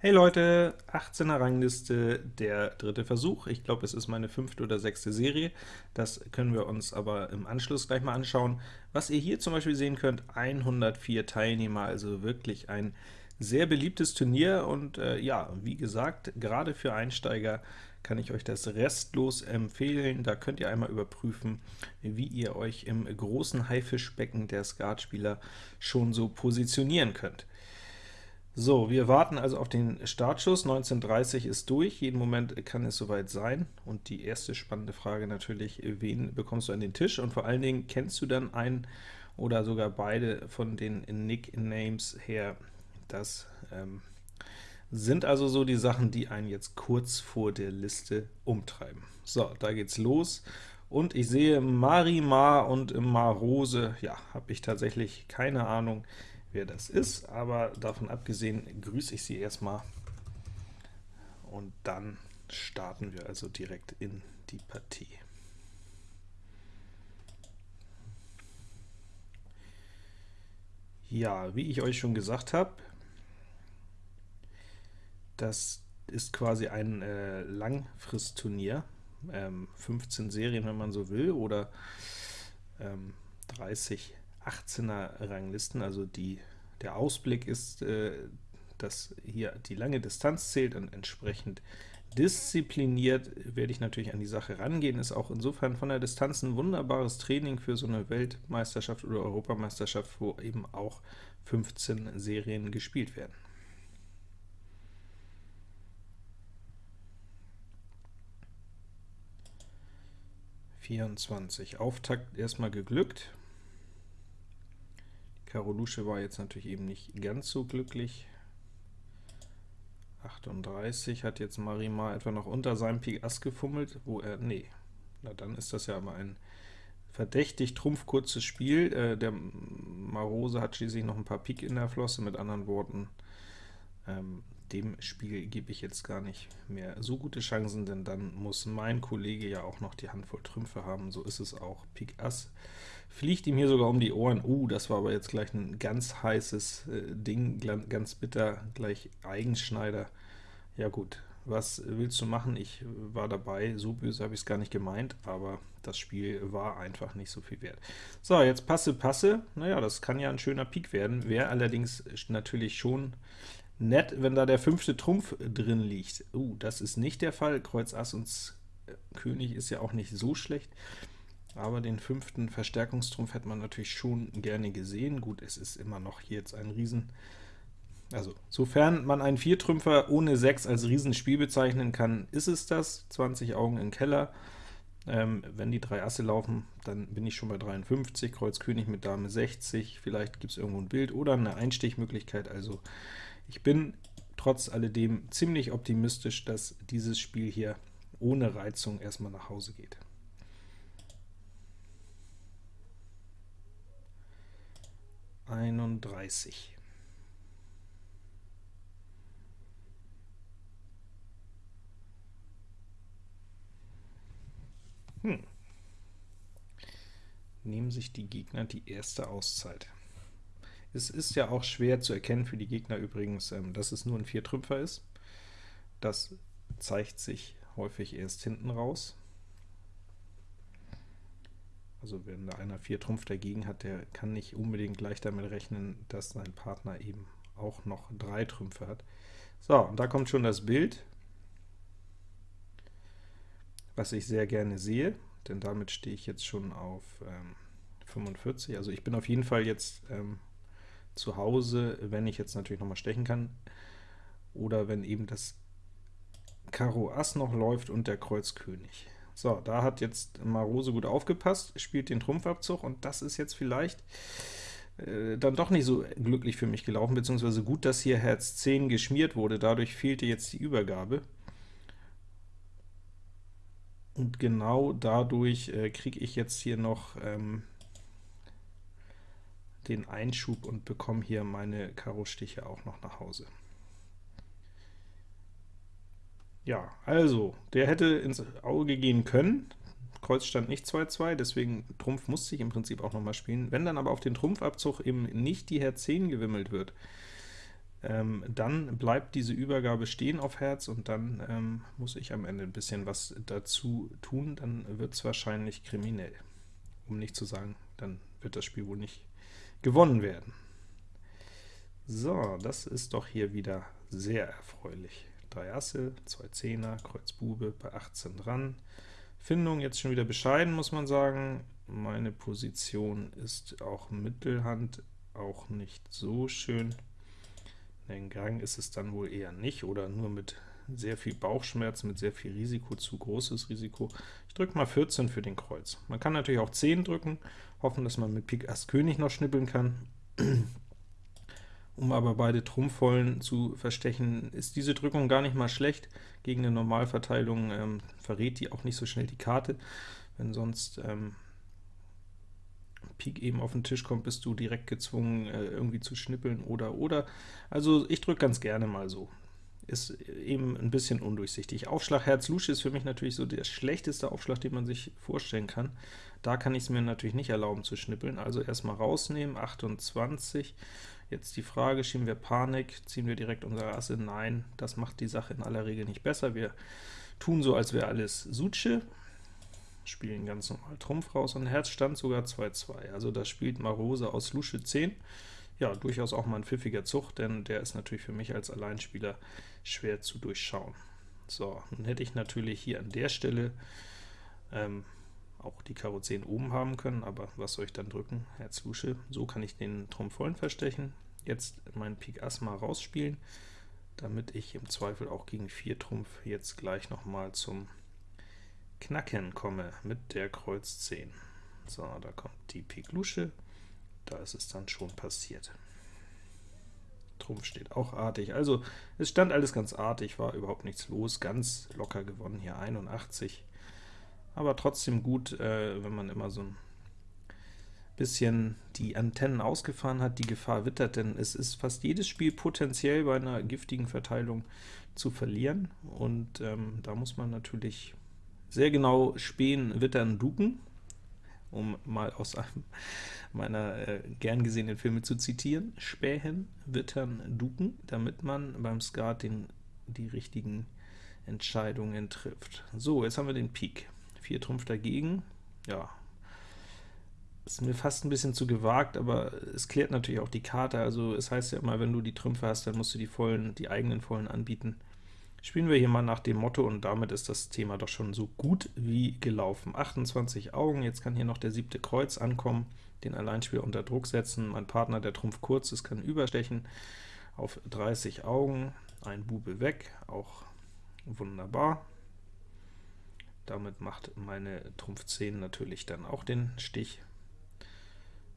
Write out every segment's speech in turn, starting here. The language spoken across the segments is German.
Hey Leute, 18er Rangliste, der dritte Versuch. Ich glaube, es ist meine fünfte oder sechste Serie. Das können wir uns aber im Anschluss gleich mal anschauen. Was ihr hier zum Beispiel sehen könnt, 104 Teilnehmer, also wirklich ein sehr beliebtes Turnier und äh, ja, wie gesagt, gerade für Einsteiger kann ich euch das restlos empfehlen. Da könnt ihr einmal überprüfen, wie ihr euch im großen Haifischbecken der Skatspieler schon so positionieren könnt. So, wir warten also auf den Startschuss. 19.30 ist durch, jeden Moment kann es soweit sein. Und die erste spannende Frage natürlich, wen bekommst du an den Tisch? Und vor allen Dingen, kennst du dann einen oder sogar beide von den Nicknames her? Das ähm, sind also so die Sachen, die einen jetzt kurz vor der Liste umtreiben. So, da geht's los. Und ich sehe Marimar und Marose, ja, habe ich tatsächlich keine Ahnung, wer das ist, aber davon abgesehen grüße ich Sie erstmal und dann starten wir also direkt in die Partie. Ja, wie ich euch schon gesagt habe, das ist quasi ein äh, Langfristturnier, ähm, 15 Serien, wenn man so will, oder ähm, 30 18er Ranglisten, also die, der Ausblick ist, äh, dass hier die lange Distanz zählt und entsprechend diszipliniert werde ich natürlich an die Sache rangehen, ist auch insofern von der Distanz ein wunderbares Training für so eine Weltmeisterschaft oder Europameisterschaft, wo eben auch 15 Serien gespielt werden. Vierundzwanzig. Auftakt erstmal geglückt. Karolusche war jetzt natürlich eben nicht ganz so glücklich. 38 hat jetzt Marimar etwa noch unter seinem Pik Ass gefummelt, wo er, nee, na dann ist das ja aber ein verdächtig trumpfkurzes Spiel. Äh, der Marose hat schließlich noch ein paar Pik in der Flosse, mit anderen Worten, ähm, dem Spiel gebe ich jetzt gar nicht mehr so gute Chancen, denn dann muss mein Kollege ja auch noch die Handvoll Trümpfe haben, so ist es auch. Pik Ass fliegt ihm hier sogar um die Ohren. Uh, das war aber jetzt gleich ein ganz heißes äh, Ding, ganz bitter, gleich Eigenschneider. Ja gut, was willst du machen? Ich war dabei, so böse habe ich es gar nicht gemeint, aber das Spiel war einfach nicht so viel wert. So, jetzt Passe, Passe, naja, das kann ja ein schöner Pik werden, wäre allerdings natürlich schon nett, wenn da der fünfte Trumpf drin liegt. Uh, das ist nicht der Fall, Kreuz Ass und äh, König ist ja auch nicht so schlecht aber den fünften Verstärkungstrumpf hätte man natürlich schon gerne gesehen. Gut, es ist immer noch hier jetzt ein Riesen... Also, sofern man einen Viertrümpfer ohne 6 als Riesenspiel bezeichnen kann, ist es das. 20 Augen im Keller. Ähm, wenn die drei Asse laufen, dann bin ich schon bei 53, Kreuz König mit Dame 60, vielleicht gibt es irgendwo ein Bild oder eine Einstichmöglichkeit. Also ich bin trotz alledem ziemlich optimistisch, dass dieses Spiel hier ohne Reizung erstmal nach Hause geht. 31. Hm. Nehmen sich die Gegner die erste Auszeit. Es ist ja auch schwer zu erkennen für die Gegner übrigens, ähm, dass es nur ein Viertrümpfer ist. Das zeigt sich häufig erst hinten raus. Also wenn da einer 4 Trumpf dagegen hat, der kann nicht unbedingt gleich damit rechnen, dass sein Partner eben auch noch 3 Trümpfe hat. So, und da kommt schon das Bild, was ich sehr gerne sehe, denn damit stehe ich jetzt schon auf ähm, 45. Also ich bin auf jeden Fall jetzt ähm, zu Hause, wenn ich jetzt natürlich noch mal stechen kann, oder wenn eben das Karo Ass noch läuft und der Kreuz König. So, da hat jetzt Marose gut aufgepasst, spielt den Trumpfabzug, und das ist jetzt vielleicht äh, dann doch nicht so glücklich für mich gelaufen, beziehungsweise gut, dass hier Herz 10 geschmiert wurde, dadurch fehlte jetzt die Übergabe. Und genau dadurch äh, kriege ich jetzt hier noch ähm, den Einschub und bekomme hier meine Karo-Stiche auch noch nach Hause. Ja, also, der hätte ins Auge gehen können, Kreuz stand nicht 2-2, deswegen Trumpf musste ich im Prinzip auch noch mal spielen. Wenn dann aber auf den Trumpfabzug eben nicht die Herz 10 gewimmelt wird, ähm, dann bleibt diese Übergabe stehen auf Herz, und dann ähm, muss ich am Ende ein bisschen was dazu tun, dann wird es wahrscheinlich kriminell. Um nicht zu sagen, dann wird das Spiel wohl nicht gewonnen werden. So, das ist doch hier wieder sehr erfreulich. 3 Asse, 2 Zehner, Kreuz Bube, bei 18 dran. Findung jetzt schon wieder bescheiden, muss man sagen. Meine Position ist auch Mittelhand, auch nicht so schön. Den Gang ist es dann wohl eher nicht, oder nur mit sehr viel Bauchschmerz, mit sehr viel Risiko, zu großes Risiko. Ich drücke mal 14 für den Kreuz. Man kann natürlich auch 10 drücken, hoffen, dass man mit Pik Ass König noch schnippeln kann. Um aber beide Trumpfvollen zu verstechen, ist diese Drückung gar nicht mal schlecht. Gegen eine Normalverteilung ähm, verrät die auch nicht so schnell die Karte. Wenn sonst ähm, Pik eben auf den Tisch kommt, bist du direkt gezwungen, äh, irgendwie zu schnippeln oder oder. Also ich drücke ganz gerne mal so. Ist eben ein bisschen undurchsichtig. Aufschlag Herz Lusche ist für mich natürlich so der schlechteste Aufschlag, den man sich vorstellen kann. Da kann ich es mir natürlich nicht erlauben zu schnippeln, also erstmal rausnehmen, 28. Jetzt die Frage, schieben wir Panik, ziehen wir direkt unsere Asse? Nein, das macht die Sache in aller Regel nicht besser. Wir tun so, als wäre alles Suche, spielen ganz normal Trumpf raus, und Herz stand sogar 2-2. Also da spielt Marose aus Lusche 10. Ja, durchaus auch mal ein pfiffiger Zug, denn der ist natürlich für mich als Alleinspieler schwer zu durchschauen. So, nun hätte ich natürlich hier an der Stelle ähm, auch die Karo 10 oben haben können, aber was soll ich dann drücken? Herz Lusche. So kann ich den Trumpf vollen verstechen. Jetzt meinen Pik Ass mal rausspielen, damit ich im Zweifel auch gegen 4 Trumpf jetzt gleich noch mal zum Knacken komme mit der Kreuz 10. So, da kommt die Pik Lusche, da ist es dann schon passiert. Trumpf steht auch artig, also es stand alles ganz artig, war überhaupt nichts los, ganz locker gewonnen hier 81, aber trotzdem gut, äh, wenn man immer so ein bisschen die Antennen ausgefahren hat, die Gefahr wittert, denn es ist fast jedes Spiel potenziell bei einer giftigen Verteilung zu verlieren, und ähm, da muss man natürlich sehr genau spähen, wittern, duken, um mal aus einem meiner äh, gern gesehenen Filme zu zitieren, spähen, wittern, duken, damit man beim Skat den, die richtigen Entscheidungen trifft. So, jetzt haben wir den Pik. 4 Trumpf dagegen, ja, ist mir fast ein bisschen zu gewagt, aber es klärt natürlich auch die Karte, also es heißt ja immer, wenn du die Trümpfe hast, dann musst du die vollen, die eigenen vollen anbieten. Spielen wir hier mal nach dem Motto, und damit ist das Thema doch schon so gut wie gelaufen. 28 Augen, jetzt kann hier noch der siebte Kreuz ankommen, den Alleinspieler unter Druck setzen. Mein Partner, der Trumpf kurz ist, kann überstechen auf 30 Augen, ein Bube weg, auch wunderbar. Damit macht meine Trumpf 10 natürlich dann auch den Stich.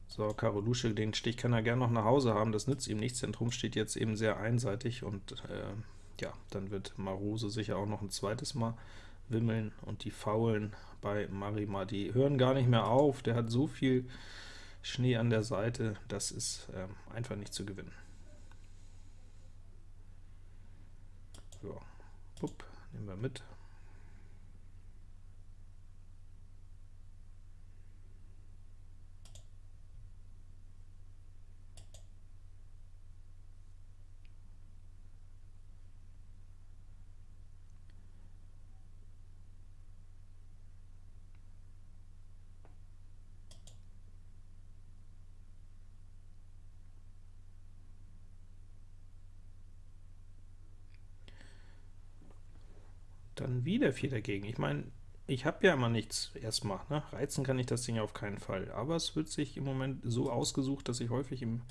So, Karo Lusche, den Stich kann er gerne noch nach Hause haben, das nützt ihm nichts, denn Trumpf steht jetzt eben sehr einseitig, und äh, ja, dann wird Marose sicher auch noch ein zweites Mal wimmeln, und die Faulen bei Marima, die hören gar nicht mehr auf, der hat so viel Schnee an der Seite, das ist äh, einfach nicht zu gewinnen. So, Bup, nehmen wir mit. Dann wieder 4 dagegen. Ich meine, ich habe ja immer nichts erstmal. Ne? Reizen kann ich das Ding auf keinen Fall. Aber es wird sich im Moment so ausgesucht, dass ich häufig im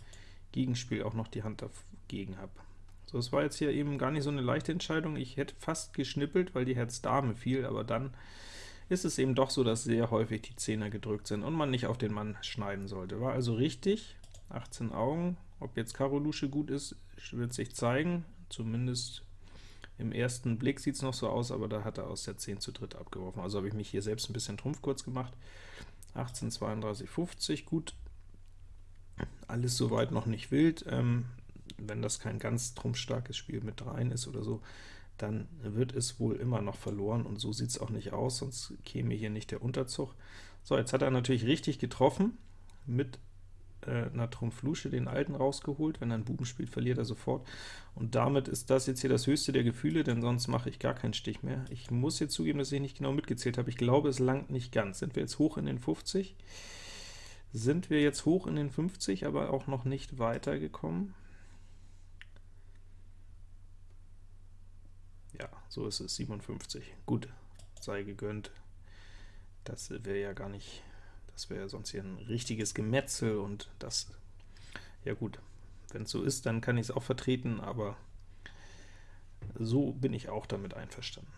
Gegenspiel auch noch die Hand dagegen habe. So, es war jetzt hier eben gar nicht so eine leichte Entscheidung. Ich hätte fast geschnippelt, weil die Herz-Dame fiel, aber dann ist es eben doch so, dass sehr häufig die Zehner gedrückt sind und man nicht auf den Mann schneiden sollte. War also richtig, 18 Augen. Ob jetzt Karo Lusche gut ist, wird sich zeigen, zumindest im ersten Blick sieht es noch so aus, aber da hat er aus der 10 zu dritt abgeworfen. Also habe ich mich hier selbst ein bisschen Trumpf kurz gemacht. 18, 32, 50, gut. Alles soweit noch nicht wild. Ähm, wenn das kein ganz trumpfstarkes Spiel mit 3 ist oder so, dann wird es wohl immer noch verloren, und so sieht es auch nicht aus, sonst käme hier nicht der Unterzug. So, jetzt hat er natürlich richtig getroffen mit äh, einer Trumpf Lusche den alten rausgeholt, wenn er einen Buben spielt, verliert er sofort, und damit ist das jetzt hier das höchste der Gefühle, denn sonst mache ich gar keinen Stich mehr. Ich muss jetzt zugeben, dass ich nicht genau mitgezählt habe, ich glaube, es langt nicht ganz. Sind wir jetzt hoch in den 50? Sind wir jetzt hoch in den 50, aber auch noch nicht weitergekommen? Ja, so ist es, 57. Gut, sei gegönnt. Das wäre ja gar nicht, das wäre ja sonst hier ein richtiges Gemetzel, und das, ja gut, wenn es so ist, dann kann ich es auch vertreten, aber so bin ich auch damit einverstanden.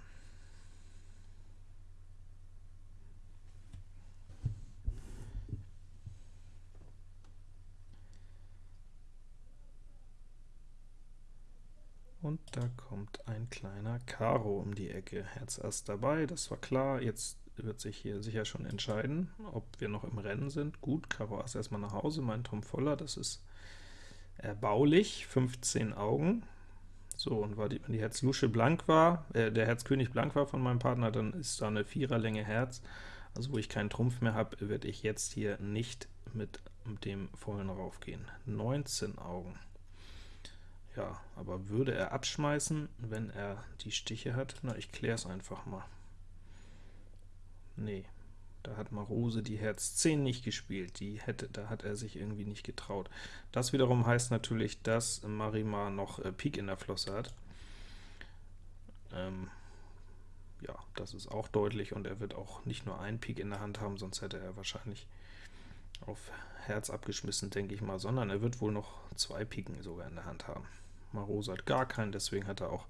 Und da kommt ein kleiner Karo um die Ecke. Herz Ass dabei, das war klar. Jetzt wird sich hier sicher schon entscheiden, ob wir noch im Rennen sind. Gut, Karo Ass erstmal nach Hause, mein Turm voller, das ist erbaulich, 15 Augen. So, und wenn die Herz Lusche blank war, äh, der Herz König blank war von meinem Partner, dann ist da eine Viererlänge Herz, also wo ich keinen Trumpf mehr habe, werde ich jetzt hier nicht mit dem vollen raufgehen. 19 Augen. Ja, aber würde er abschmeißen, wenn er die Stiche hat? Na, ich kläre es einfach mal. Nee, da hat Marose die Herz 10 nicht gespielt, die hätte, da hat er sich irgendwie nicht getraut. Das wiederum heißt natürlich, dass Marimar noch äh, Pik in der Flosse hat. Ähm, ja, das ist auch deutlich, und er wird auch nicht nur ein Pik in der Hand haben, sonst hätte er wahrscheinlich auf Herz abgeschmissen, denke ich mal, sondern er wird wohl noch zwei Piken sogar in der Hand haben. Marose hat gar keinen, deswegen hat er auch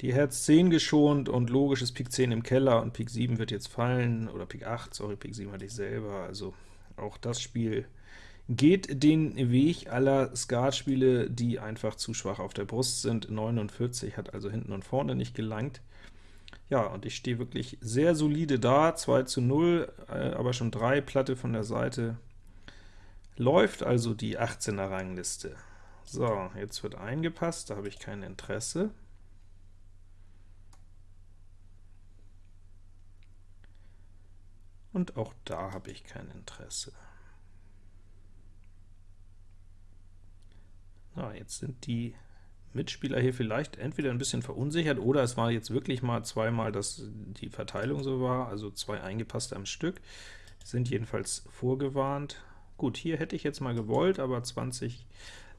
die Herz 10 geschont, und logisch ist Pik 10 im Keller, und Pik 7 wird jetzt fallen, oder Pik 8, sorry, Pik 7 hatte ich selber, also auch das Spiel geht den Weg aller Skatspiele, die einfach zu schwach auf der Brust sind. 49 hat also hinten und vorne nicht gelangt. Ja, und ich stehe wirklich sehr solide da, 2 zu 0, äh, aber schon 3 Platte von der Seite. Läuft also die 18er Rangliste. So, jetzt wird eingepasst, da habe ich kein Interesse. Und auch da habe ich kein Interesse. Na, jetzt sind die Mitspieler hier vielleicht entweder ein bisschen verunsichert, oder es war jetzt wirklich mal zweimal, dass die Verteilung so war, also zwei eingepasste am Stück, sind jedenfalls vorgewarnt. Gut, hier hätte ich jetzt mal gewollt, aber 20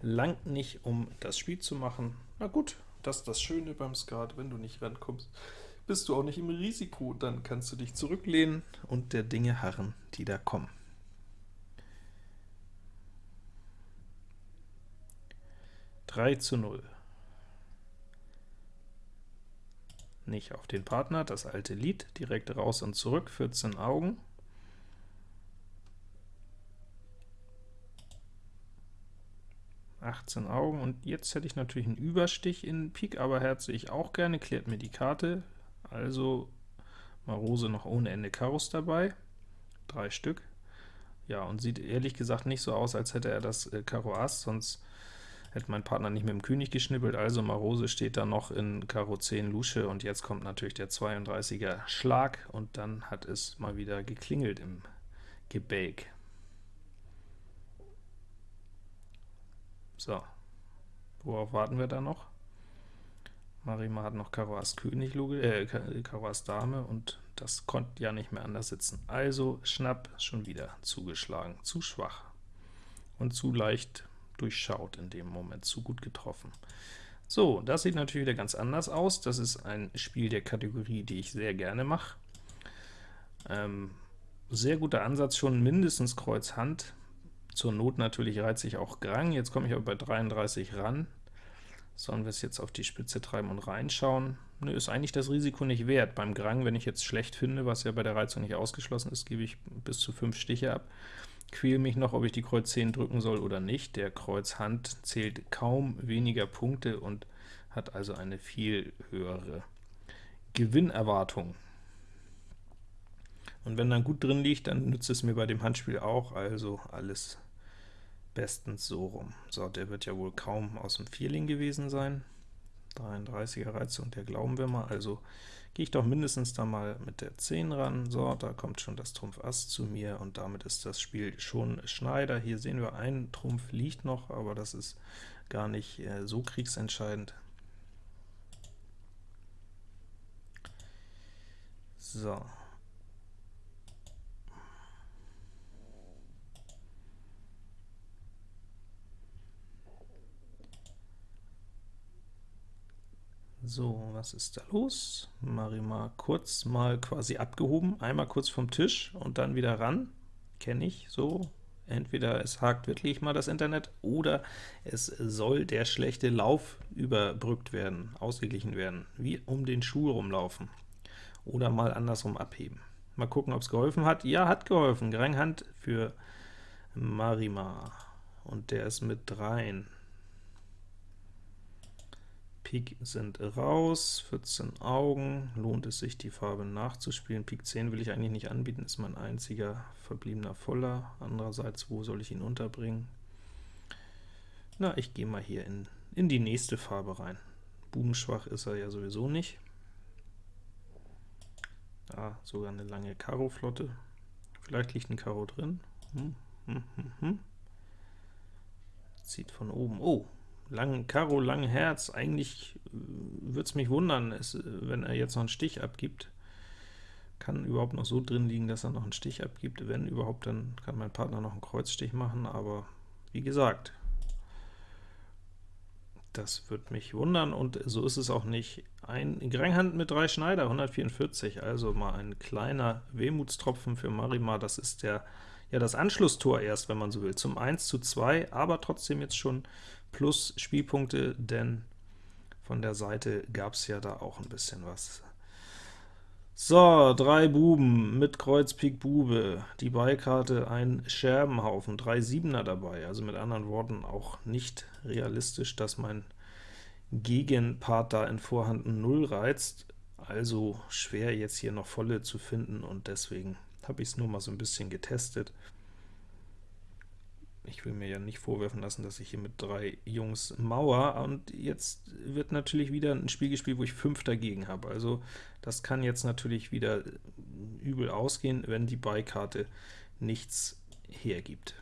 langt nicht, um das Spiel zu machen. Na gut, das ist das Schöne beim Skat, wenn du nicht rankommst, bist du auch nicht im Risiko, dann kannst du dich zurücklehnen und der Dinge harren, die da kommen. Drei zu null. Nicht auf den Partner, das alte Lied, direkt raus und zurück, 14 Augen. 18 Augen, und jetzt hätte ich natürlich einen Überstich in Pik, aber Herz sehe ich auch gerne, klärt mir die Karte, also Marose noch ohne Ende Karos dabei, drei Stück. Ja, und sieht ehrlich gesagt nicht so aus, als hätte er das äh, Karo Ass, sonst hätte mein Partner nicht mit dem König geschnippelt, also Marose steht da noch in Karo 10 Lusche, und jetzt kommt natürlich der 32er Schlag, und dann hat es mal wieder geklingelt im Gebälk. So, worauf warten wir da noch? Marima hat noch Karo Ass König, äh, Karo Ass Dame, und das konnte ja nicht mehr anders sitzen. Also Schnapp schon wieder zugeschlagen, zu schwach und zu leicht durchschaut in dem Moment, zu gut getroffen. So, das sieht natürlich wieder ganz anders aus. Das ist ein Spiel der Kategorie, die ich sehr gerne mache. Ähm, sehr guter Ansatz, schon mindestens Kreuz Hand, zur Not natürlich reizt sich auch Grang, jetzt komme ich aber bei 33 ran. Sollen wir es jetzt auf die Spitze treiben und reinschauen? Nö, ist eigentlich das Risiko nicht wert. Beim Grang, wenn ich jetzt schlecht finde, was ja bei der Reizung nicht ausgeschlossen ist, gebe ich bis zu 5 Stiche ab. Quäle mich noch, ob ich die Kreuz 10 drücken soll oder nicht. Der Kreuz Hand zählt kaum weniger Punkte und hat also eine viel höhere Gewinnerwartung. Und wenn dann gut drin liegt, dann nützt es mir bei dem Handspiel auch, also alles bestens so rum. So, der wird ja wohl kaum aus dem Vierling gewesen sein. 33er Reizung, der glauben wir mal, also gehe ich doch mindestens da mal mit der 10 ran. So, da kommt schon das Trumpf Ass zu mir, und damit ist das Spiel schon Schneider. Hier sehen wir, ein Trumpf liegt noch, aber das ist gar nicht äh, so kriegsentscheidend. So, So, was ist da los? Marima kurz mal quasi abgehoben, einmal kurz vom Tisch und dann wieder ran. Kenne ich so. Entweder es hakt wirklich mal das Internet, oder es soll der schlechte Lauf überbrückt werden, ausgeglichen werden, wie um den Schuh rumlaufen. Oder mal andersrum abheben. Mal gucken, ob es geholfen hat. Ja, hat geholfen. Granghand für Marima. Und der ist mit dreien. Pik sind raus, 14 Augen, lohnt es sich, die Farbe nachzuspielen. Pik 10 will ich eigentlich nicht anbieten, ist mein einziger verbliebener Voller. Andererseits, wo soll ich ihn unterbringen? Na, ich gehe mal hier in, in die nächste Farbe rein. Bubenschwach ist er ja sowieso nicht. Ah, sogar eine lange Karo-Flotte. Vielleicht liegt ein Karo drin. Hm, hm, hm, hm. Zieht von oben. Oh, lang Karo, lang Herz, eigentlich äh, würde es mich wundern, es, äh, wenn er jetzt noch einen Stich abgibt. Kann überhaupt noch so drin liegen, dass er noch einen Stich abgibt. Wenn überhaupt, dann kann mein Partner noch einen Kreuzstich machen, aber wie gesagt, das wird mich wundern, und so ist es auch nicht. Ein Granghand mit drei Schneider, 144, also mal ein kleiner Wehmutstropfen für Marimar, das ist der ja das Anschlusstor erst, wenn man so will, zum 1 zu 2, aber trotzdem jetzt schon plus Spielpunkte, denn von der Seite gab es ja da auch ein bisschen was. So, drei Buben mit Kreuz Pik Bube, die Beikarte ein Scherbenhaufen, drei Siebener dabei, also mit anderen Worten auch nicht realistisch, dass mein Gegenpart da in Vorhand 0 reizt, also schwer jetzt hier noch volle zu finden, und deswegen habe ich es nur mal so ein bisschen getestet. Ich will mir ja nicht vorwerfen lassen, dass ich hier mit drei Jungs mauer, und jetzt wird natürlich wieder ein Spiel gespielt, wo ich 5 dagegen habe. Also das kann jetzt natürlich wieder übel ausgehen, wenn die Beikarte nichts hergibt.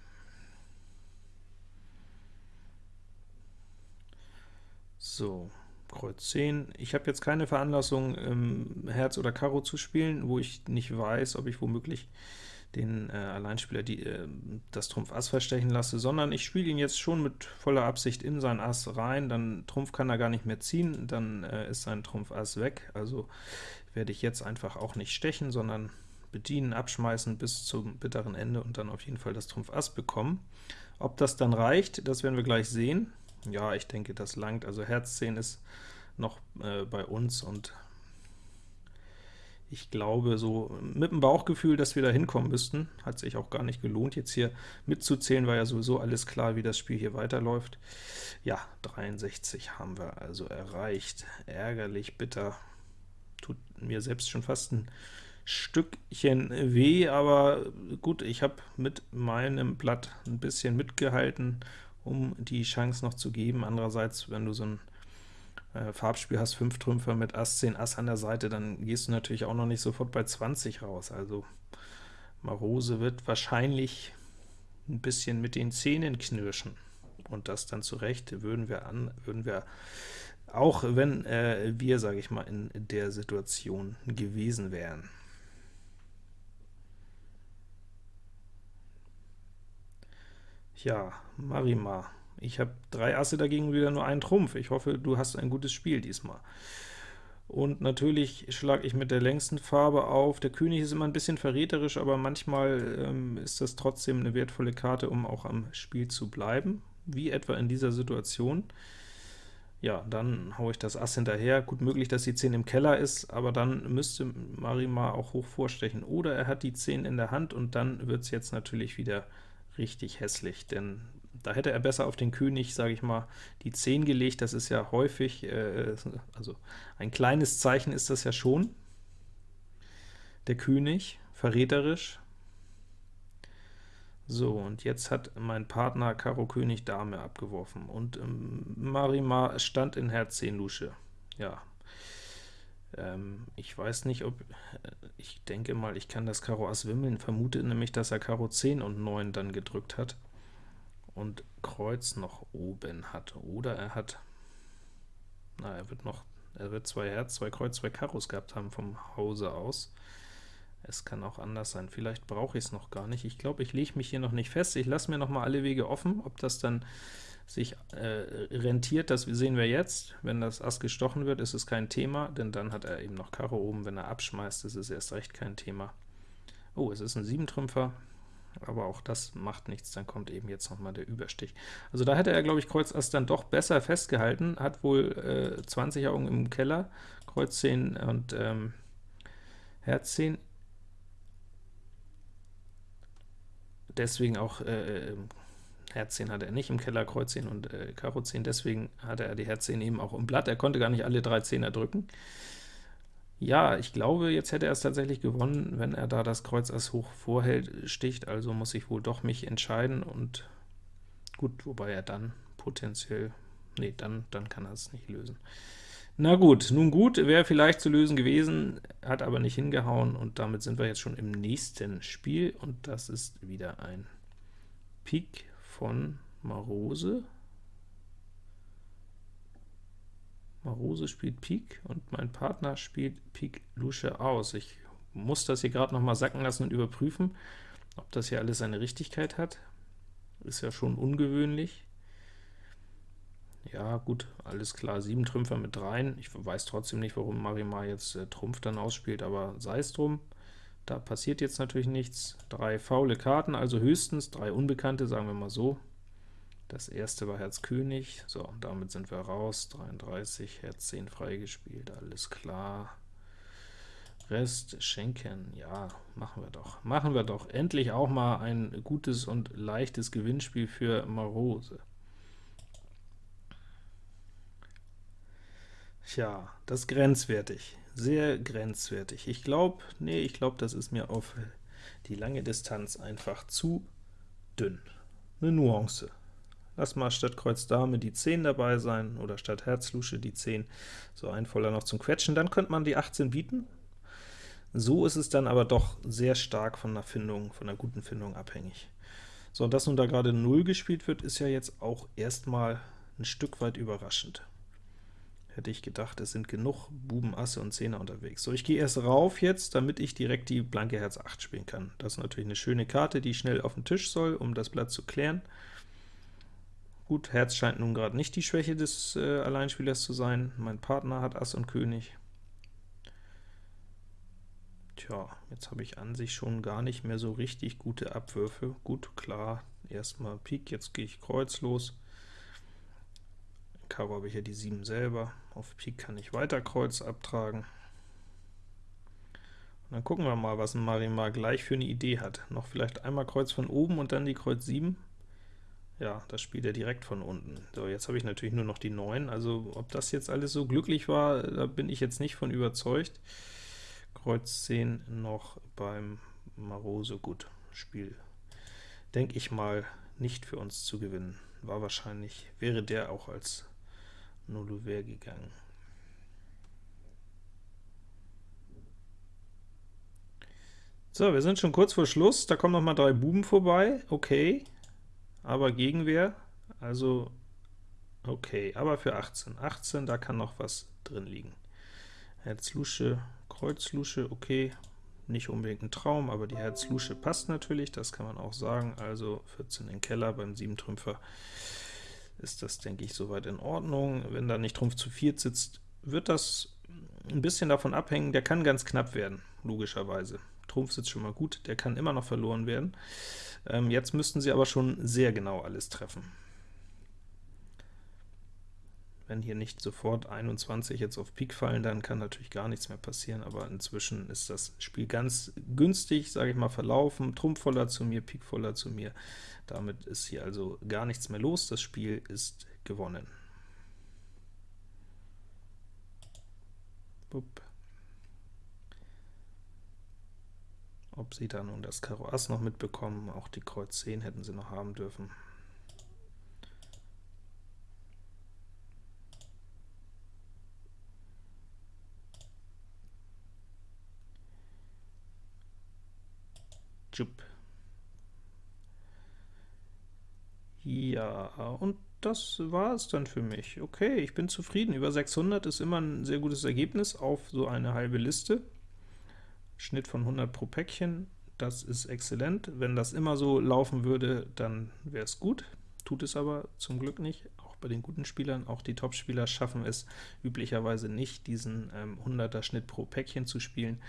So, Kreuz 10. Ich habe jetzt keine Veranlassung, ähm, Herz oder Karo zu spielen, wo ich nicht weiß, ob ich womöglich den äh, Alleinspieler die, äh, das Trumpf Ass verstechen lasse, sondern ich spiele ihn jetzt schon mit voller Absicht in sein Ass rein, dann Trumpf kann er gar nicht mehr ziehen, dann äh, ist sein Trumpf Ass weg, also werde ich jetzt einfach auch nicht stechen, sondern bedienen, abschmeißen bis zum bitteren Ende und dann auf jeden Fall das Trumpf Ass bekommen. Ob das dann reicht, das werden wir gleich sehen. Ja, ich denke, das langt, also Herz 10 ist noch äh, bei uns, und ich glaube, so mit dem Bauchgefühl, dass wir da hinkommen müssten, hat sich auch gar nicht gelohnt, jetzt hier mitzuzählen, war ja sowieso alles klar, wie das Spiel hier weiterläuft. Ja, 63 haben wir also erreicht. Ärgerlich, bitter. Tut mir selbst schon fast ein Stückchen weh, aber gut, ich habe mit meinem Blatt ein bisschen mitgehalten, um die Chance noch zu geben. Andererseits, wenn du so ein äh, Farbspiel hast, 5 Trümpfe mit Ass, 10 Ass an der Seite, dann gehst du natürlich auch noch nicht sofort bei 20 raus. Also Marose wird wahrscheinlich ein bisschen mit den Zähnen knirschen. Und das dann zurecht würden wir an, würden wir auch wenn äh, wir, sage ich mal, in der Situation gewesen wären. Ja, Marima ich habe drei Asse dagegen wieder nur einen Trumpf. Ich hoffe, du hast ein gutes Spiel diesmal. Und natürlich schlage ich mit der längsten Farbe auf. Der König ist immer ein bisschen verräterisch, aber manchmal ähm, ist das trotzdem eine wertvolle Karte, um auch am Spiel zu bleiben, wie etwa in dieser Situation. Ja, dann haue ich das Ass hinterher. Gut möglich, dass die 10 im Keller ist, aber dann müsste Marimar auch hoch vorstechen. Oder er hat die 10 in der Hand, und dann wird es jetzt natürlich wieder richtig hässlich, denn da hätte er besser auf den König, sage ich mal, die 10 gelegt, das ist ja häufig, äh, also ein kleines Zeichen ist das ja schon. Der König, verräterisch. So, und jetzt hat mein Partner Karo König Dame abgeworfen, und ähm, Marimar stand in Herz 10 Lusche. Ja, Ähm, ich weiß nicht, ob, äh, ich denke mal, ich kann das Karo Ass wimmeln, vermute nämlich, dass er Karo 10 und 9 dann gedrückt hat und Kreuz noch oben hat, oder er hat, na, er wird noch, er wird zwei Herz, zwei Kreuz, zwei Karos gehabt haben vom Hause aus. Es kann auch anders sein, vielleicht brauche ich es noch gar nicht. Ich glaube, ich lege mich hier noch nicht fest, ich lasse mir noch mal alle Wege offen, ob das dann sich äh, rentiert, das sehen wir jetzt. Wenn das Ass gestochen wird, ist es kein Thema, denn dann hat er eben noch Karo oben. Wenn er abschmeißt, ist es erst recht kein Thema. Oh, es ist ein Siebentrümpfer, aber auch das macht nichts, dann kommt eben jetzt noch mal der Überstich. Also da hätte er, glaube ich, Kreuz Ass dann doch besser festgehalten, hat wohl äh, 20 Augen im Keller, Kreuz 10 und ähm, Herz 10. Deswegen auch äh, äh Herz 10 hatte er nicht im Keller, Kreuz 10 und äh, Karo 10, deswegen hatte er die Herz 10 eben auch im Blatt. Er konnte gar nicht alle drei Zehner drücken. Ja, ich glaube, jetzt hätte er es tatsächlich gewonnen, wenn er da das Kreuz Ass hoch vorhält, sticht, also muss ich wohl doch mich entscheiden, und gut, wobei er dann potenziell, nee, dann, dann kann er es nicht lösen. Na gut, nun gut, wäre vielleicht zu lösen gewesen, hat aber nicht hingehauen, und damit sind wir jetzt schon im nächsten Spiel, und das ist wieder ein Pik von Marose. Marose spielt Pik und mein Partner spielt Pik Lusche aus. Ich muss das hier gerade noch mal sacken lassen und überprüfen, ob das hier alles seine Richtigkeit hat. Ist ja schon ungewöhnlich. Ja, gut, alles klar, sieben Trümpfer mit dreien. Ich weiß trotzdem nicht, warum Marimar jetzt äh, Trumpf dann ausspielt, aber sei es drum. Da passiert jetzt natürlich nichts. Drei faule Karten, also höchstens drei Unbekannte, sagen wir mal so. Das erste war Herz König, so, und damit sind wir raus, 33, Herz 10 freigespielt, alles klar. Rest schenken, ja, machen wir doch. Machen wir doch endlich auch mal ein gutes und leichtes Gewinnspiel für Marose. Tja, das grenzwertig sehr grenzwertig. Ich glaube, nee, ich glaube, das ist mir auf die lange Distanz einfach zu dünn. Eine Nuance. Lass mal statt Kreuz Dame die 10 dabei sein, oder statt Herz Lusche die 10, so ein Voller noch zum Quetschen, dann könnte man die 18 bieten. So ist es dann aber doch sehr stark von der Findung, von einer guten Findung abhängig. So, und dass nun da gerade 0 gespielt wird, ist ja jetzt auch erstmal ein Stück weit überraschend hätte ich gedacht, es sind genug Buben, Asse und Zehner unterwegs. So, ich gehe erst rauf jetzt, damit ich direkt die blanke Herz 8 spielen kann. Das ist natürlich eine schöne Karte, die schnell auf den Tisch soll, um das Blatt zu klären. Gut, Herz scheint nun gerade nicht die Schwäche des äh, Alleinspielers zu sein. Mein Partner hat Ass und König. Tja, jetzt habe ich an sich schon gar nicht mehr so richtig gute Abwürfe. Gut, klar, erstmal Pik, jetzt gehe ich Kreuz los. Karo habe ich ja die 7 selber, auf Pik kann ich weiter Kreuz abtragen. Und dann gucken wir mal, was ein Marimar gleich für eine Idee hat. Noch vielleicht einmal Kreuz von oben und dann die Kreuz 7. Ja, das spielt er direkt von unten. So, jetzt habe ich natürlich nur noch die 9, also ob das jetzt alles so glücklich war, da bin ich jetzt nicht von überzeugt. Kreuz 10 noch beim Marose, gut, Spiel, denke ich mal, nicht für uns zu gewinnen. War wahrscheinlich, wäre der auch als Nulluver gegangen. So, wir sind schon kurz vor Schluss, da kommen noch mal drei Buben vorbei, okay, aber Gegenwehr, also okay, aber für 18. 18, da kann noch was drin liegen. Herz-Lusche, Kreuz-Lusche, okay, nicht unbedingt ein Traum, aber die Herz-Lusche passt natürlich, das kann man auch sagen, also 14 in Keller beim 7 Trümpfer ist das, denke ich, soweit in Ordnung. Wenn da nicht Trumpf zu 4 sitzt, wird das ein bisschen davon abhängen, der kann ganz knapp werden, logischerweise. Trumpf sitzt schon mal gut, der kann immer noch verloren werden. Ähm, jetzt müssten sie aber schon sehr genau alles treffen. Wenn hier nicht sofort 21 jetzt auf Pik fallen, dann kann natürlich gar nichts mehr passieren, aber inzwischen ist das Spiel ganz günstig, sage ich mal, verlaufen. Trumpf voller zu mir, Pik voller zu mir. Damit ist hier also gar nichts mehr los, das Spiel ist gewonnen. Bup. Ob sie da nun das Karo Ass noch mitbekommen, auch die Kreuz 10 hätten sie noch haben dürfen. Ja, und das war es dann für mich. Okay, ich bin zufrieden. Über 600 ist immer ein sehr gutes Ergebnis auf so eine halbe Liste. Schnitt von 100 pro Päckchen, das ist exzellent. Wenn das immer so laufen würde, dann wäre es gut. Tut es aber zum Glück nicht, auch bei den guten Spielern. Auch die Top-Spieler schaffen es üblicherweise nicht, diesen ähm, 100er Schnitt pro Päckchen zu spielen,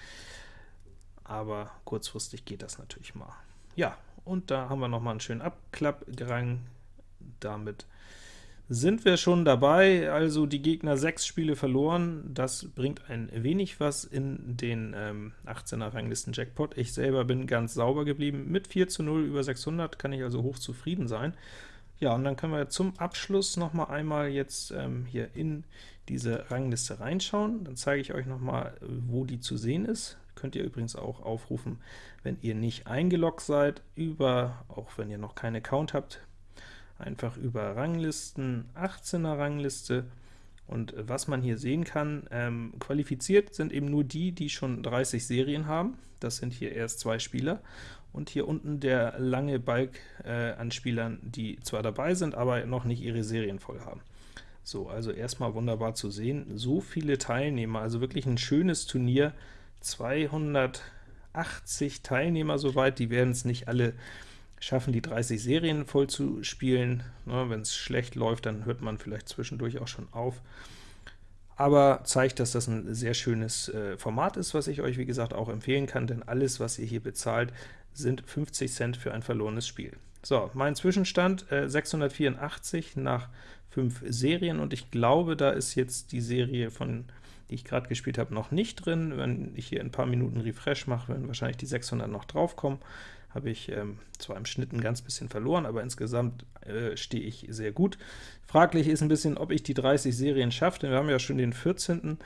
aber kurzfristig geht das natürlich mal. Ja, und da haben wir noch mal einen schönen Abklappgerang. Damit sind wir schon dabei, also die Gegner sechs Spiele verloren, das bringt ein wenig was in den ähm, 18er Ranglisten Jackpot. Ich selber bin ganz sauber geblieben, mit 4 zu 0 über 600 kann ich also hoch zufrieden sein. Ja, und dann können wir zum Abschluss noch mal einmal jetzt ähm, hier in diese Rangliste reinschauen. Dann zeige ich euch noch mal, wo die zu sehen ist. Könnt ihr übrigens auch aufrufen, wenn ihr nicht eingeloggt seid, über, auch wenn ihr noch keinen Account habt, einfach über Ranglisten, 18er Rangliste, und was man hier sehen kann, ähm, qualifiziert sind eben nur die, die schon 30 Serien haben, das sind hier erst zwei Spieler, und hier unten der lange Balk äh, an Spielern, die zwar dabei sind, aber noch nicht ihre Serien voll haben. So, also erstmal wunderbar zu sehen, so viele Teilnehmer, also wirklich ein schönes Turnier, 280 Teilnehmer soweit, die werden es nicht alle schaffen, die 30 Serien voll zu spielen. Ne, Wenn es schlecht läuft, dann hört man vielleicht zwischendurch auch schon auf. Aber zeigt, dass das ein sehr schönes äh, Format ist, was ich euch, wie gesagt, auch empfehlen kann, denn alles, was ihr hier bezahlt, sind 50 Cent für ein verlorenes Spiel. So, mein Zwischenstand äh, 684 nach 5 Serien, und ich glaube, da ist jetzt die Serie von die ich gerade gespielt habe, noch nicht drin. Wenn ich hier ein paar Minuten Refresh mache, werden wahrscheinlich die 600 noch draufkommen habe ich ähm, zwar im Schnitt ein ganz bisschen verloren, aber insgesamt äh, stehe ich sehr gut. Fraglich ist ein bisschen, ob ich die 30 Serien schaffe, denn wir haben ja schon den 14.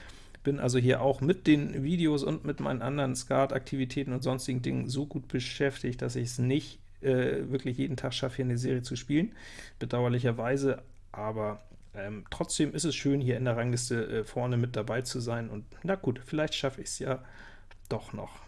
Bin also hier auch mit den Videos und mit meinen anderen Skat-Aktivitäten und sonstigen Dingen so gut beschäftigt, dass ich es nicht äh, wirklich jeden Tag schaffe, hier eine Serie zu spielen, bedauerlicherweise, aber ähm, trotzdem ist es schön, hier in der Rangliste äh, vorne mit dabei zu sein, und na gut, vielleicht schaffe ich es ja doch noch.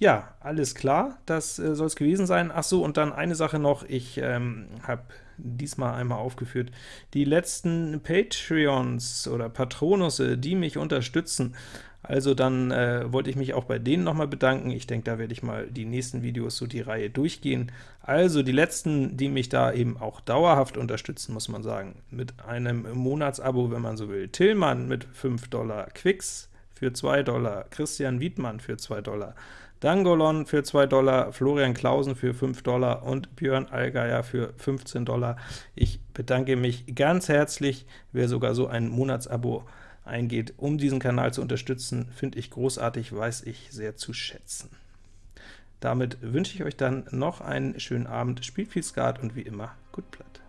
Ja, alles klar, das äh, soll es gewesen sein. Ach so, und dann eine Sache noch, ich ähm, habe diesmal einmal aufgeführt, die letzten Patreons oder Patronusse, die mich unterstützen, also dann äh, wollte ich mich auch bei denen nochmal bedanken. Ich denke, da werde ich mal die nächsten Videos so die Reihe durchgehen. Also die letzten, die mich da eben auch dauerhaft unterstützen, muss man sagen, mit einem Monatsabo, wenn man so will. Tillmann mit 5 Dollar, Quix für 2 Dollar, Christian Wiedmann für 2 Dollar, Dangolon für 2 Dollar, Florian Klausen für 5 Dollar und Björn Allgeier für 15 Dollar. Ich bedanke mich ganz herzlich, wer sogar so ein Monatsabo eingeht, um diesen Kanal zu unterstützen, finde ich großartig, weiß ich sehr zu schätzen. Damit wünsche ich euch dann noch einen schönen Abend, spielt viel Skat und wie immer, gut Blatt.